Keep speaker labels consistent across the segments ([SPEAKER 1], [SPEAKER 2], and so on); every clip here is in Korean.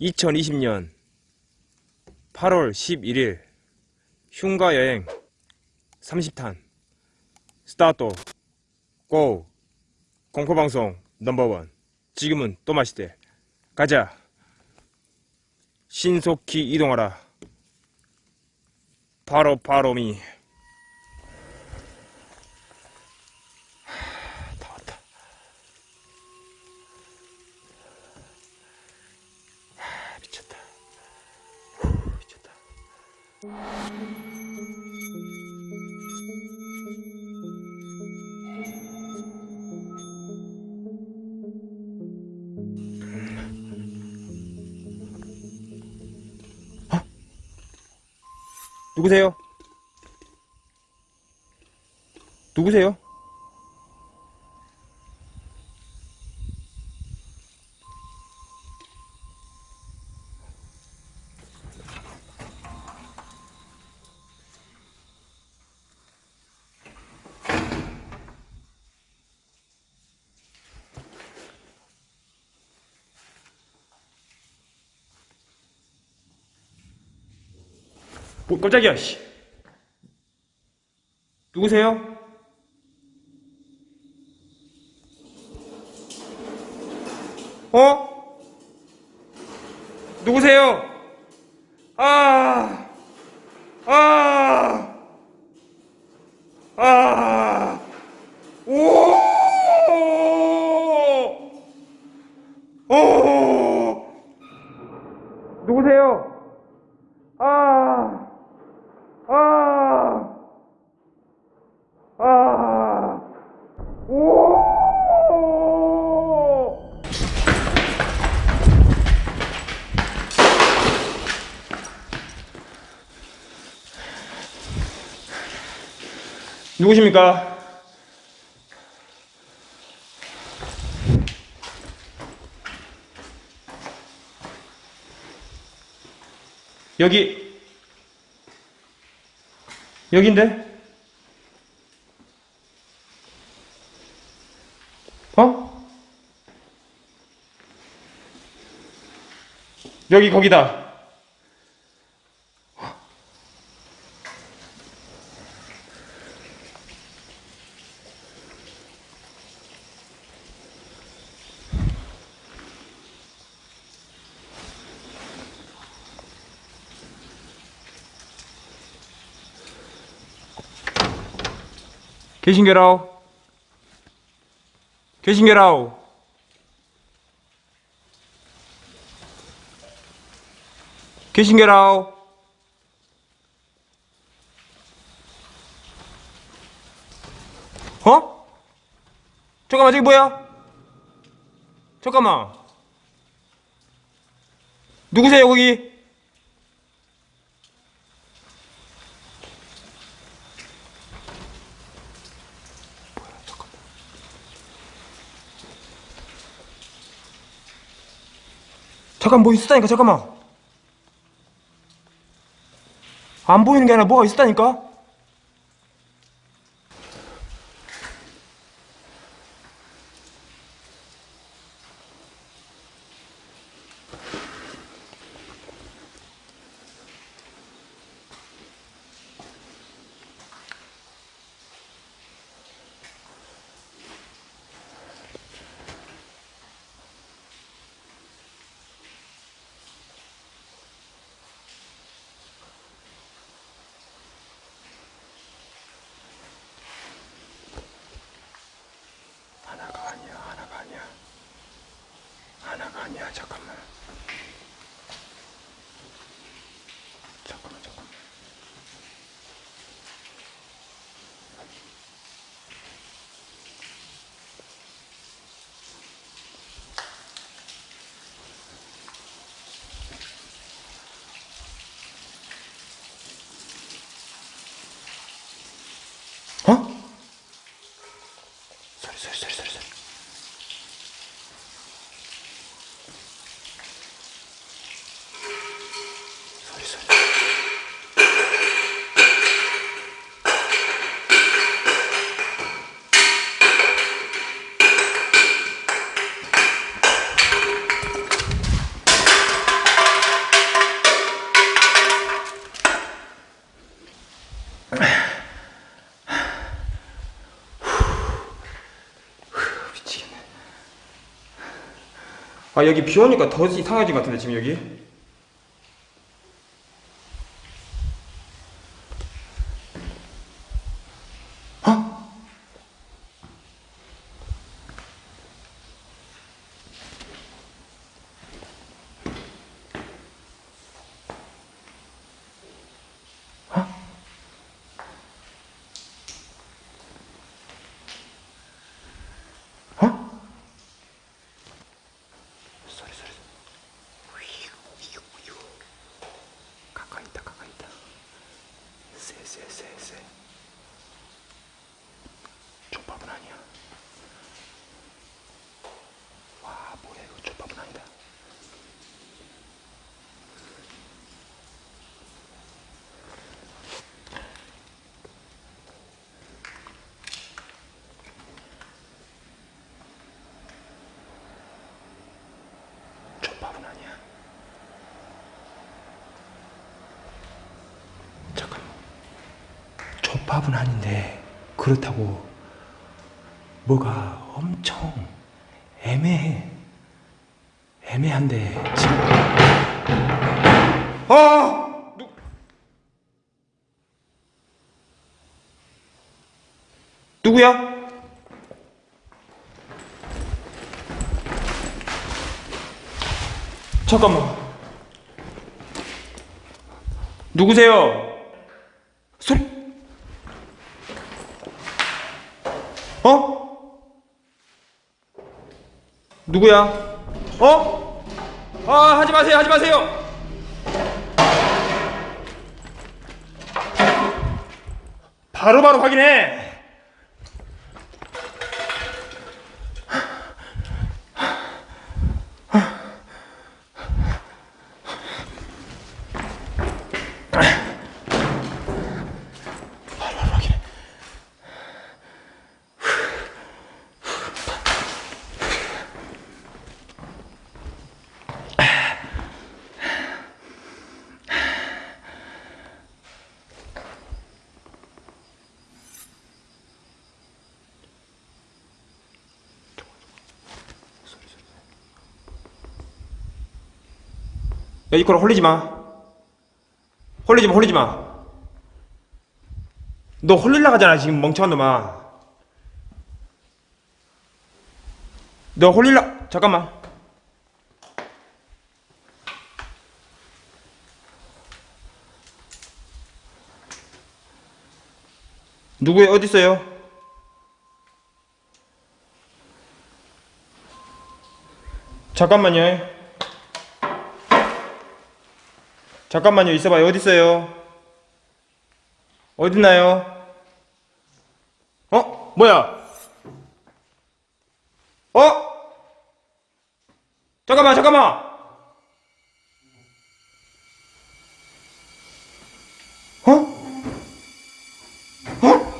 [SPEAKER 1] 2020년 8월 11일 흉가 여행 30탄. 스타트. 고. 공포방송 넘버원. 지금은 또 마시대. 가자. 신속히 이동하라. 바로 바로미 누구세요? 누구세요? 뭐 깜짝이야 씨. 누구세요? 어? 누구세요? 아, 아, 아, 오, 오, 누구세요? 아, 아, 아, 오! 누구십니까? 여기 여긴데? 어? 여기 거기다. 계신게라우? 계신게라우? 계신게라우? 어? 잠깐만 저기 뭐야? 잠깐만 누구세요 거기? 잠깐 뭐 있었다니까 잠깐만. 안 보이는 게 아니라 뭐가 있었다니까 아 여기 비 오니까 더 이상해진 것 같은데 지금 여기 어? 어? 소리 소리 가까이 있다 가까이 있다 쎄쎄쎄쎄 족밥은 아니야 와 뭐야 이거 족밥은 아니다 족밥은 아니야 잠깐만 족밥은 아닌데 그렇다고 뭐가 엄청 애매해 애매한데 지금 아! 누... 누구야? 잠깐만 누구세요? 소리 어? 누구야? 어? 아 하지 마세요 하지 마세요 바로바로 확인해 야 이거라 홀리지 마 홀리지 마 홀리지 마 너 홀릴라 가잖아 지금 멍청한 놈아 너 홀릴라 잠깐만 누구야 어디 있어요? 잠깐만요. 잠깐만요. 있어봐요. 어디 있어요? 어딨나요? 어? 뭐야? 어? 잠깐만, 잠깐만. 어? 어?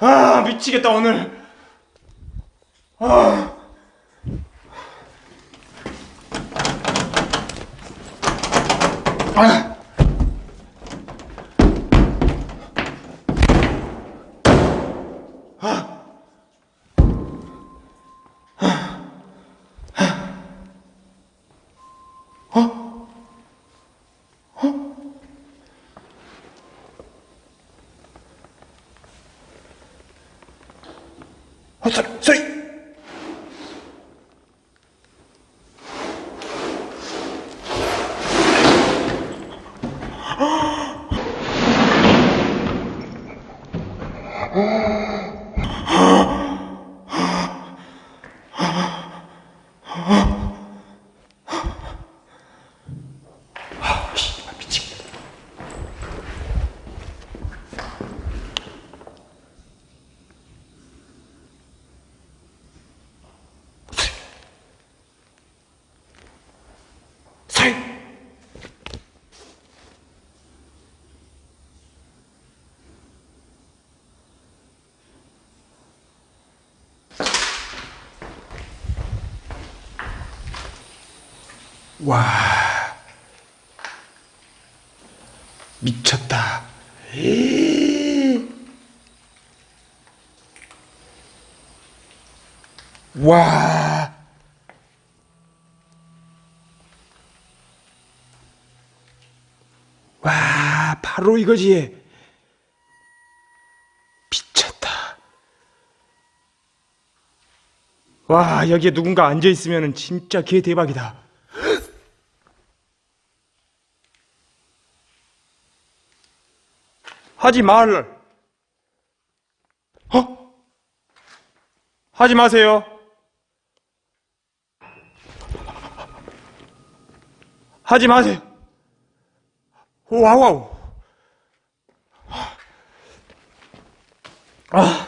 [SPEAKER 1] 아 미치겠다 오늘 아. 아. 어, 소리, 소 와 미쳤다 에이. 와 와, 바로 이거지. 미쳤다. 와, 여기에 누군가 앉아있으면 진짜 개 대박이다. 하지 말. 어? 하지 마세요. 하지 마세요. 와우. 아.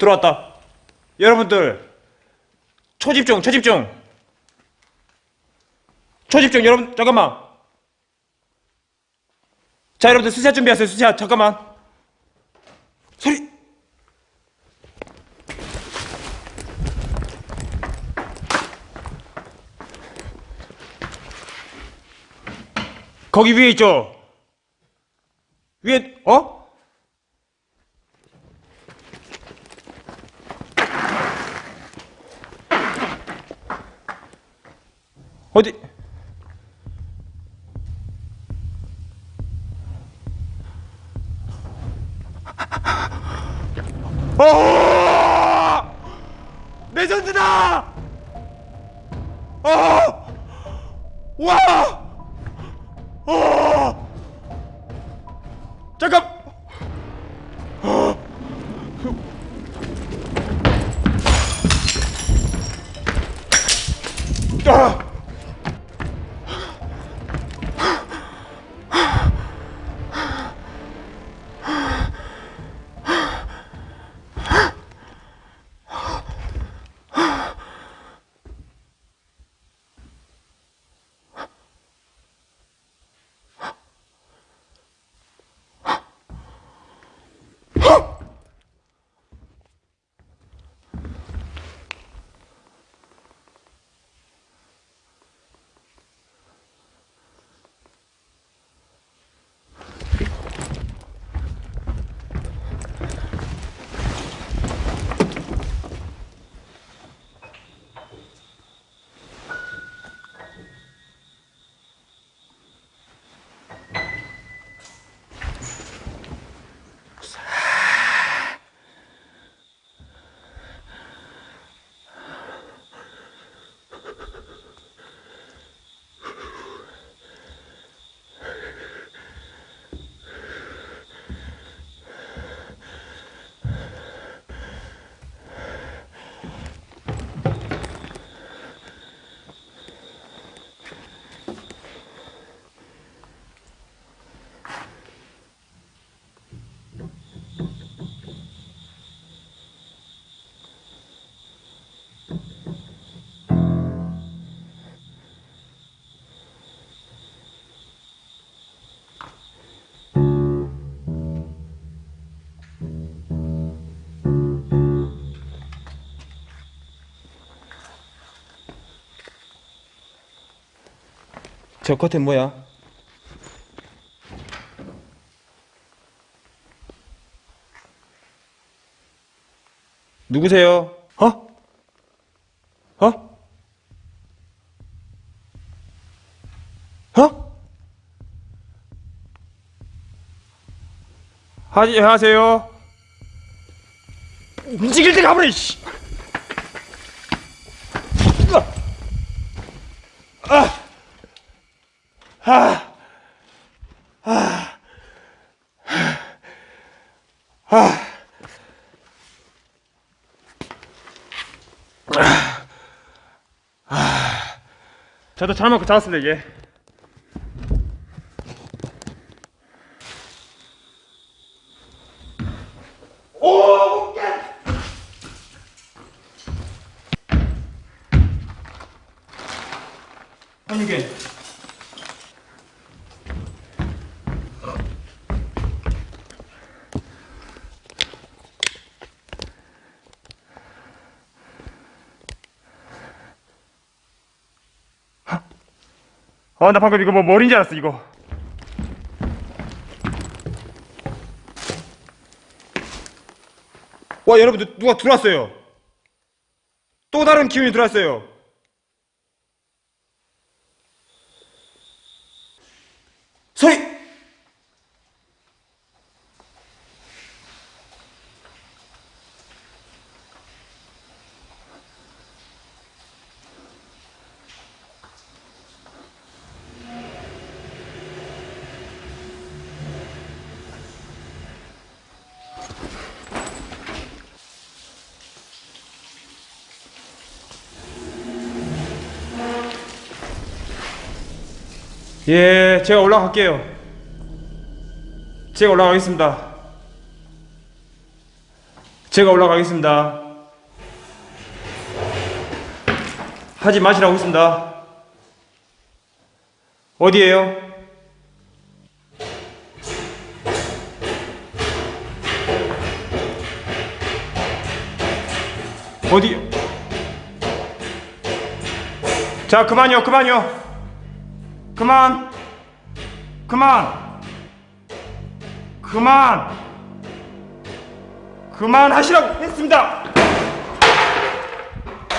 [SPEAKER 1] 들어왔다. 여러분들 초집중, 초집중. 초집중, 여러분 잠깐만. 자, 여러분들 수샷 준비하세요. 수샷 잠깐만. 소리. 거기 위에 있죠? 위에, 어? 어디? 어! 레전드다! 어! 와! 어! 잠깐! 어! 아! 저 겉에 뭐야? 누구세요? 어? 어? 어? 하지 하세요. 움직일 때 가버려. 씨. 아. 아. 아. 저도 잘 먹고 잤습니다 이게. 아, 나 방금 이거 뭐줄 알았어, 이거. 와, 여러분, 누- 누가 들어왔어요. 또 다른 기운이 들어왔어요. 소리! 예, 제가 올라갈게요. 제가 올라가겠습니다. 제가 올라가겠습니다. 하지 마시라고 했습니다. 어디에요? 어디? 자, 그만요, 그만요. 그만 그만! 그만! 그만 하시라고 했습니다!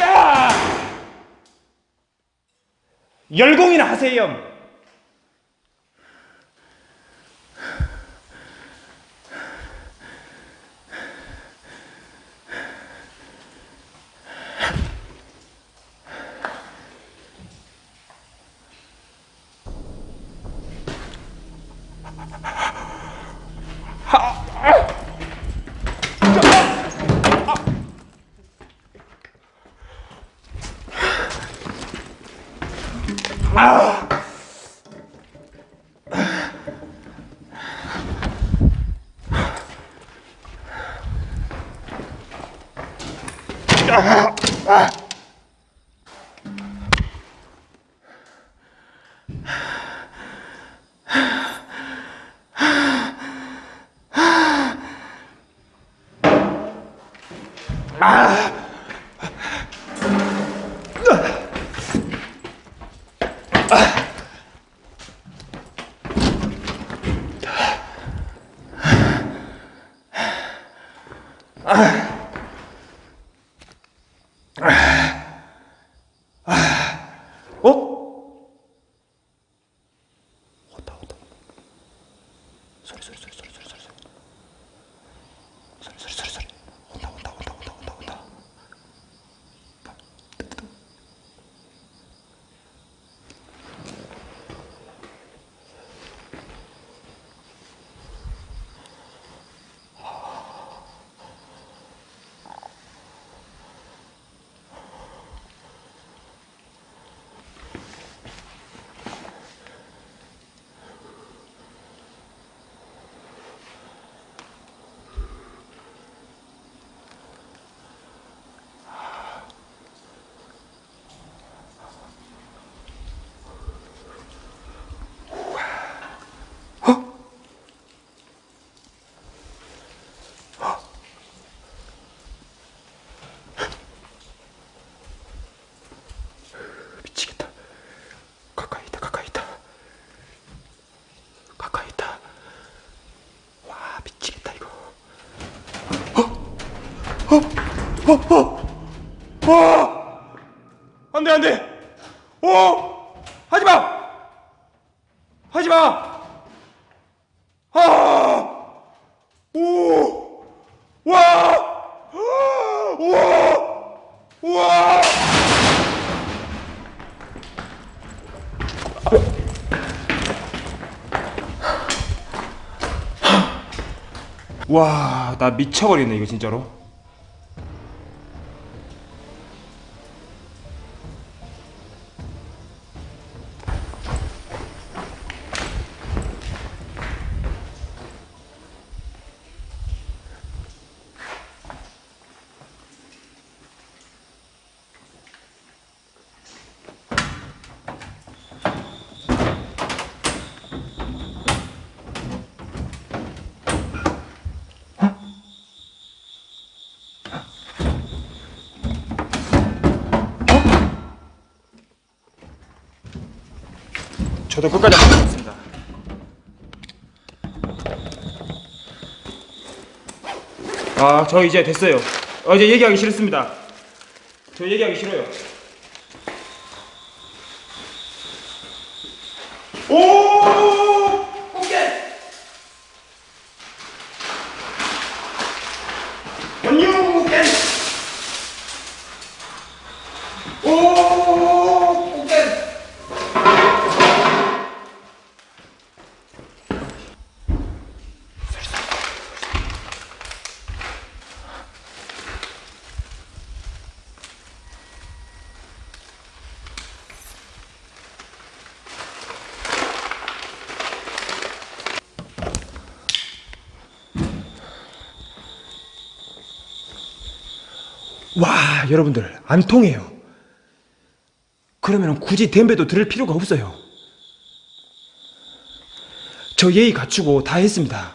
[SPEAKER 1] 야! 열공이나 하세요 아, 아. 소리 소리 소리 소리 소리 소리 소리 소리 소리 소리 소리 온다 온다 온다 온다 온다 온다 미치겠다. 가까이 있다, 가까이 있다. 가까이 있다. 와, 미치겠다, 이거. 어? 어? 어? 어? 어? 안 돼, 안 돼! 어? 하지 마! 하지 마! 아! 오! 와! 와! 와! 와, 나 미쳐버리겠네 이거 진짜로. 아, 저 이제 됐어요. 어, 이제 얘기하기 싫습니다. 저 얘기하기 싫어요. 오! 오케이! 안녕, 오케이! 오! 오케이! 와, 여러분들 안 통해요. 그러면 굳이 댐베도 들을 필요가 없어요. 저 예의 갖추고 다 했습니다.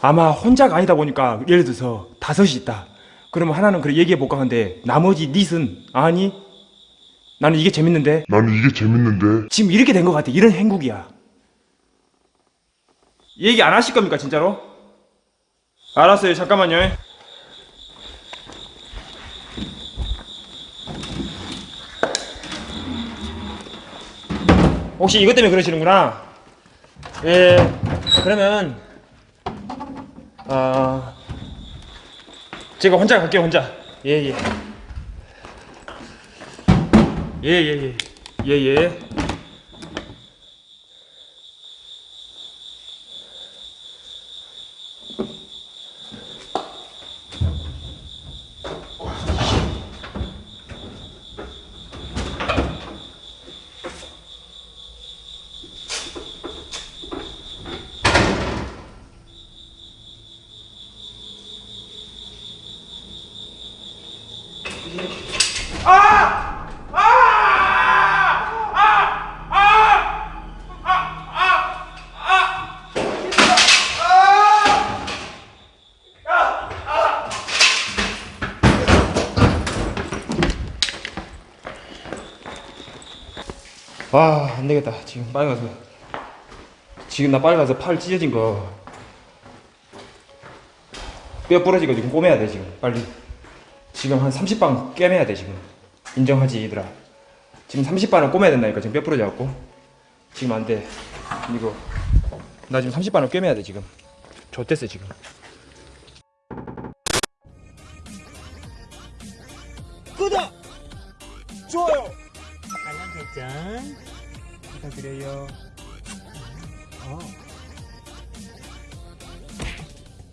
[SPEAKER 1] 아마 혼자가 아니다 보니까 예를 들어서 다섯이 있다. 그러면 하나는 그래 얘기해 볼까 하는데 나머지 닛은 아니 나는 이게 재밌는데
[SPEAKER 2] 나는 이게 재밌는데
[SPEAKER 1] 지금 이렇게 된 것 같아. 이런 행국이야. 얘기 안 하실 겁니까 진짜로? 알았어요. 잠깐만요. 혹시 이것 때문에 그러시는구나. 예. 그러면 아 제가 혼자 갈게요. 혼자. 예 예. 예예 예. 예 예. 아, 안 되겠다. 지금 빨리 가서. 지금 나 빨리 가서 팔 찢어진 거. 뼈 부러지고 지금 꼬매야 돼, 지금. 빨리. 지금 한 30방 꿰매야 돼, 지금. 인정하지, 얘들아. 지금 30반을 꼬매야 된다니까, 지금 뼈 부러져갖고. 지금 안 돼. 이거. 나 지금 30반을 꿰매야 돼, 지금. 좆됐어, 지금.
[SPEAKER 3] 설정
[SPEAKER 1] 부탁드려요.
[SPEAKER 3] 어